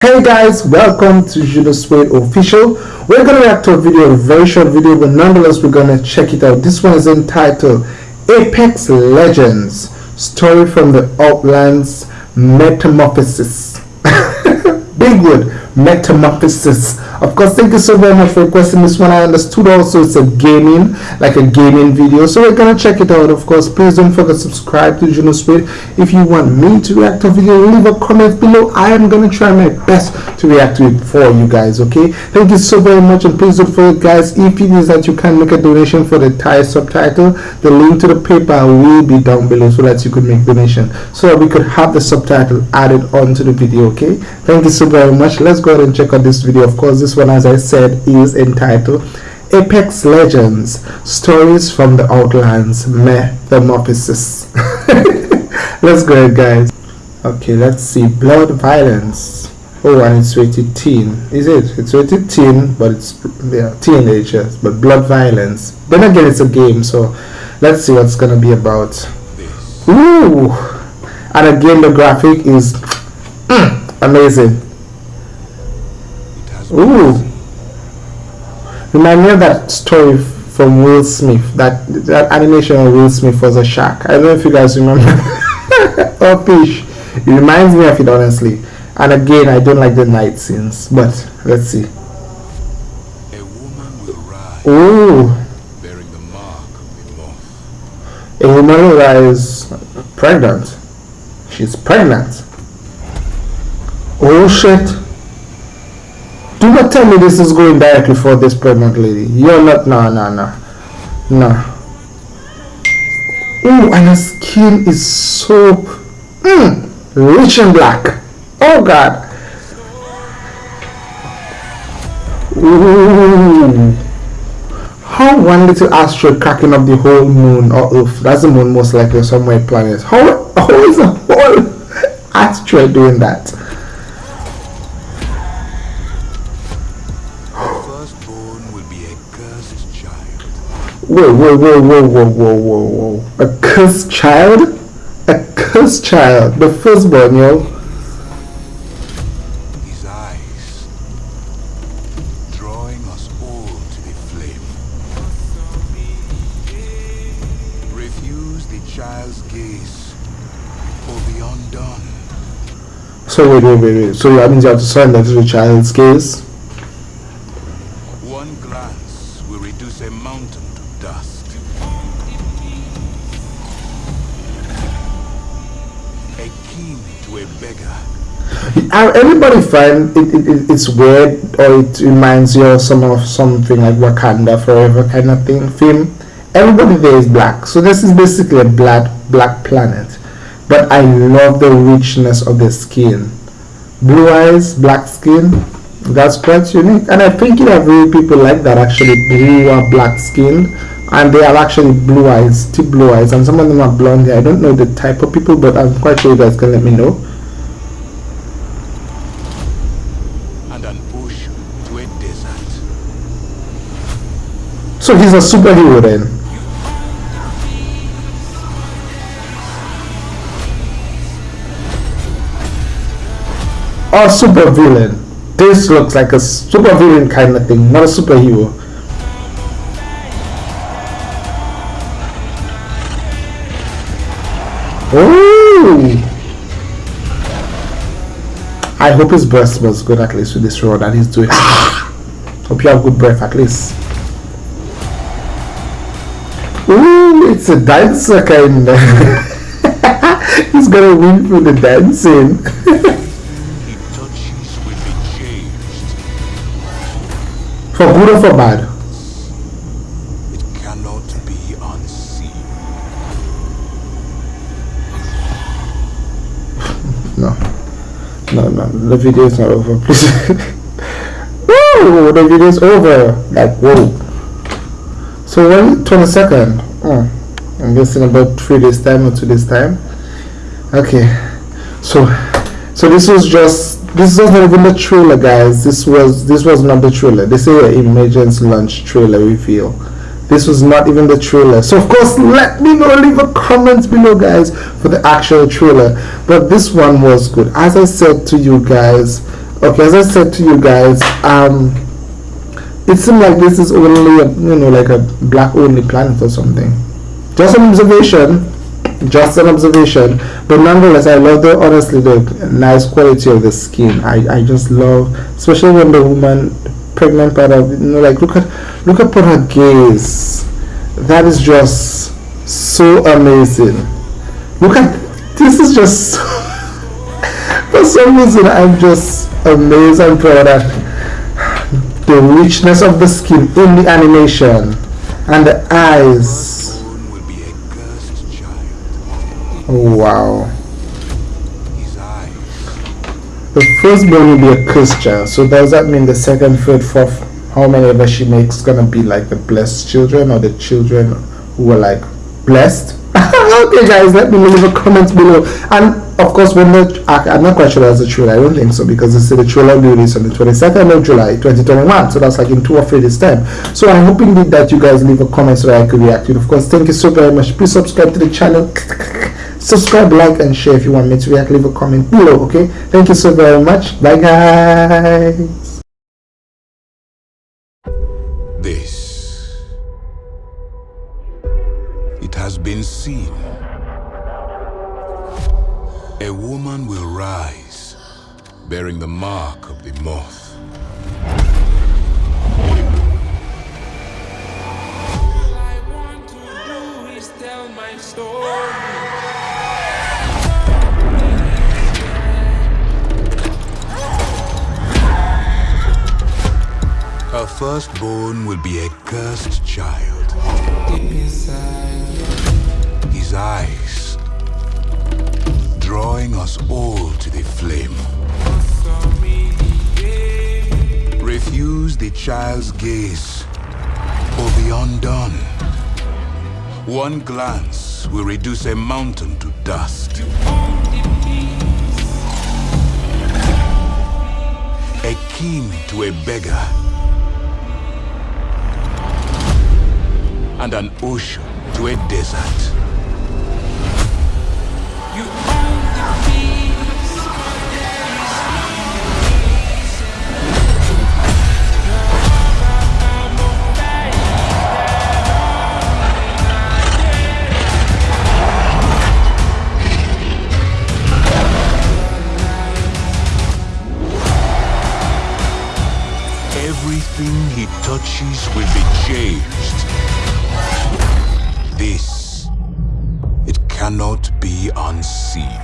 Hey guys, welcome to Judo Suede Official. We're gonna react to a video, a very short video, but nonetheless we're gonna check it out. This one is entitled Apex Legends Story from the Outlands Metamorphosis. Big word, metamorphosis of course thank you so very much for requesting this one. I understood also it's a gaming like a gaming video. So we're gonna check it out of course. Please don't forget to subscribe to juno Speed. if you want me to react to a video leave a comment below. I am gonna try my best to react to it for you guys okay? Thank you so very much. And please don't forget guys if it is that you can make a donation for the Thai subtitle the link to the PayPal will be down below so that you could make donation so that we could have the subtitle added onto the video okay? Thank you so very much. Let's go ahead and check out this video. Of course this one as I said is entitled Apex Legends Stories from the Outlands Metamorphosis. Let's go ahead guys. Okay let's see. Blood violence. Oh and it's rated teen. Is it? It's rated teen but it's yeah teenagers but blood violence. Then again it's a game so let's see what's gonna be about. Ooh. And again the graphic is mm, amazing Ooh. Remind me of that story from Will Smith. That that animation of Will Smith was a shark. I don't know if you guys remember. or fish. It reminds me of it honestly. And again, I don't like the night scenes. But let's see. A woman will rise. Ooh. Bearing the mark of the moth. A woman will rise pregnant. She's pregnant. Oh shit. Not tell me this is going directly for this pregnant lady. You're not, no, no, no. No. Ooh, and her skin is so mm, rich and black. Oh God. Ooh. How one little asteroid cracking up the whole moon or Earth? That's the moon most likely somewhere planet. How, how is a whole asteroid doing that? Whoa, whoa, whoa, whoa, whoa, whoa, whoa, whoa. A cursed child? A cursed child. The firstborn, yo. His eyes drawing us all to the flame. Refuse the child's gaze or be undone. So wait, wait, wait, wait. So that means you have to surrender to the child's gaze? Glance will reduce a mountain to dust. A king to a beggar. Are everybody find it, it, it, it's weird or it reminds you of some of something like Wakanda Forever kind of thing film? Everybody there is black, so this is basically a black black planet. But I love the richness of the skin. Blue eyes, black skin, that's quite unique and i think it have really people like that actually blue or black skin and they have actually blue eyes deep blue eyes and some of them are blonde hair. I don't know the type of people but i'm quite sure you guys can let me know. And an ocean to a desert. So he's a superhero then? Or super villain this looks like a super villain kind of thing, not a superhero. Ooh! I hope his breath was good at least with this road that he's doing. hope you have good breath at least. Ooh, it's a dancer kind of. he's gonna win for the dancing. For good or for bad? It cannot be unseen. no. No, no. The video is not over, please. whoa! The video is over. Like, whoa. So when 22nd? Oh, hmm. I'm guessing about three days time or two days time. Okay. So, so this was just this was not even the trailer guys. This was this was not the trailer. They say an Emergence launch trailer reveal this was not even the trailer. So of course let me know leave a comment below guys for the actual trailer. But this one was good. As i said to you guys okay as i said to you guys um it seemed like this is only a, you know like a black only planet or something. Just an observation just an observation but nonetheless i love the honestly the nice quality of the skin. I i just love especially when the woman pregnant part of you know like look at look at her gaze. That is just so amazing. Look at this is just for some reason i'm just amazed and proud at the richness of the skin in the animation and the eyes. Wow. The firstborn will be a Christian, so does that mean the second, third, fourth, how many ever she makes gonna be like the blessed children or the children who are like blessed? okay guys, let me leave a comment below. And of course, when the I'm not quite sure that's the trailer. I don't think so because they said the trailer will be released on the 22nd of July 2021. So that's like in two or three days time. So I'm hoping that you guys leave a comment so I could react. And of course, thank you so very much. Please subscribe to the channel. subscribe, like, and share if you want me to react. Leave a comment below. Okay. Thank you so very much. Bye guys. This it has been seen a woman will rise, bearing the mark of the moth. Her firstborn will be a cursed child. His eyes drawing us all to the flame. Refuse the child's gaze or be undone. One glance will reduce a mountain to dust. A king to a beggar. And an ocean to a desert. Everything he touches will be changed. This,